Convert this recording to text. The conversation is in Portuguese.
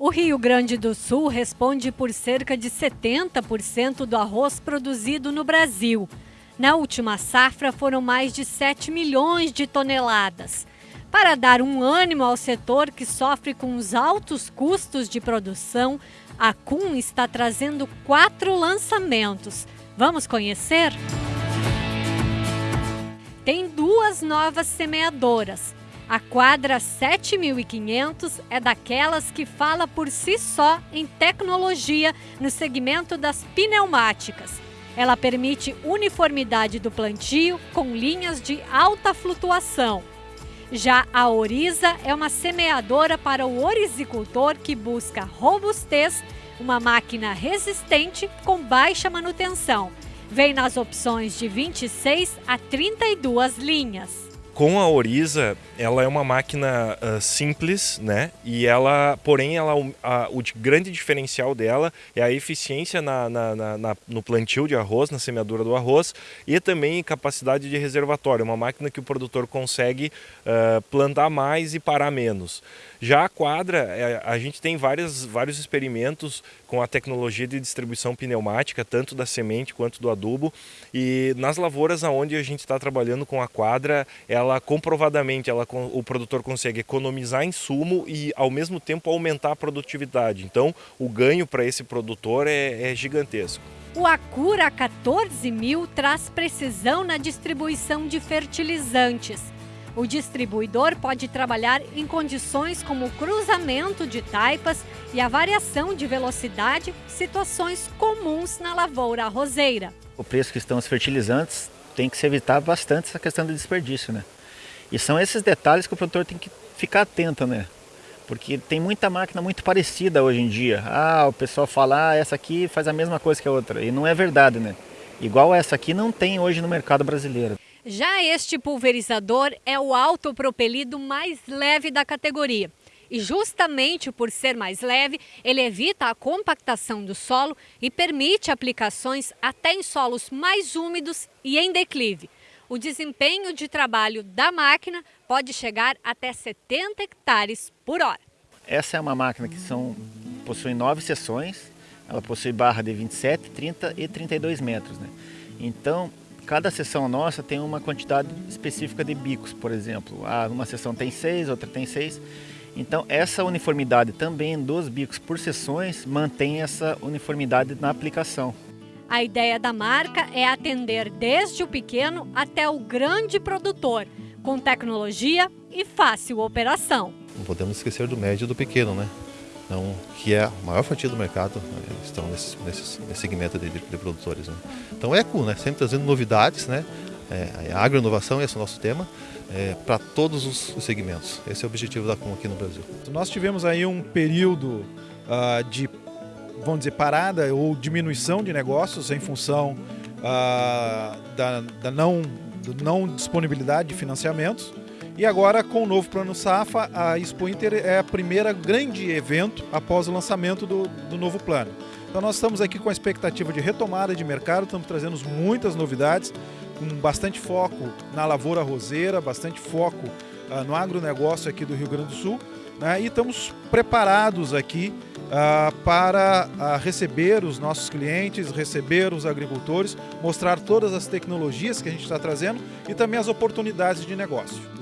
O Rio Grande do Sul responde por cerca de 70% do arroz produzido no Brasil. Na última safra foram mais de 7 milhões de toneladas. Para dar um ânimo ao setor que sofre com os altos custos de produção, a CUM está trazendo quatro lançamentos. Vamos conhecer? Tem duas novas semeadoras a quadra 7500 é daquelas que fala por si só em tecnologia no segmento das pneumáticas. Ela permite uniformidade do plantio com linhas de alta flutuação. Já a Oriza é uma semeadora para o orizicultor que busca robustez, uma máquina resistente com baixa manutenção. Vem nas opções de 26 a 32 linhas. Com a Oriza, ela é uma máquina uh, simples, né? E ela, porém, ela, a, o grande diferencial dela é a eficiência na, na, na, no plantio de arroz, na semeadura do arroz e também capacidade de reservatório. Uma máquina que o produtor consegue uh, plantar mais e parar menos. Já a quadra, é, a gente tem várias, vários experimentos com a tecnologia de distribuição pneumática, tanto da semente quanto do adubo. E nas lavouras onde a gente está trabalhando com a quadra, ela comprovadamente ela, o produtor consegue economizar insumo e ao mesmo tempo aumentar a produtividade. Então o ganho para esse produtor é, é gigantesco. O Acura 14000 traz precisão na distribuição de fertilizantes o distribuidor pode trabalhar em condições como o cruzamento de taipas e a variação de velocidade, situações comuns na lavoura arrozeira. O preço que estão os fertilizantes tem que se evitar bastante essa questão do desperdício, né? E são esses detalhes que o produtor tem que ficar atento, né? Porque tem muita máquina muito parecida hoje em dia. Ah, o pessoal fala, ah, essa aqui faz a mesma coisa que a outra. E não é verdade, né? Igual essa aqui não tem hoje no mercado brasileiro. Já este pulverizador é o autopropelido mais leve da categoria. E justamente por ser mais leve, ele evita a compactação do solo e permite aplicações até em solos mais úmidos e em declive. O desempenho de trabalho da máquina pode chegar até 70 hectares por hora. Essa é uma máquina que são, possui nove seções, ela possui barra de 27, 30 e 32 metros. Né? Então, Cada sessão nossa tem uma quantidade específica de bicos, por exemplo. Ah, uma sessão tem seis, outra tem seis. Então, essa uniformidade também dos bicos por sessões mantém essa uniformidade na aplicação. A ideia da marca é atender desde o pequeno até o grande produtor, com tecnologia e fácil operação. Não podemos esquecer do médio e do pequeno, né? Então, que é a maior fatia do mercado, né, estão nesse, nesse, nesse segmento de, de, de produtores. Né? Então, é ECO, né, sempre trazendo novidades, né, é, a agroinovação, esse é o nosso tema, é, para todos os, os, segmentos. Esse é o objetivo da CUM aqui no Brasil. Nós tivemos aí um período uh, de, vamos dizer, parada ou diminuição de negócios em função uh, da, da não, não disponibilidade de financiamentos. E agora, com o novo Plano Safa, a Expo Inter é a primeira grande evento após o lançamento do, do novo plano. Então nós estamos aqui com a expectativa de retomada de mercado, estamos trazendo muitas novidades, com bastante foco na lavoura roseira, bastante foco uh, no agronegócio aqui do Rio Grande do Sul, né? e estamos preparados aqui uh, para uh, receber os nossos clientes, receber os agricultores, mostrar todas as tecnologias que a gente está trazendo e também as oportunidades de negócio.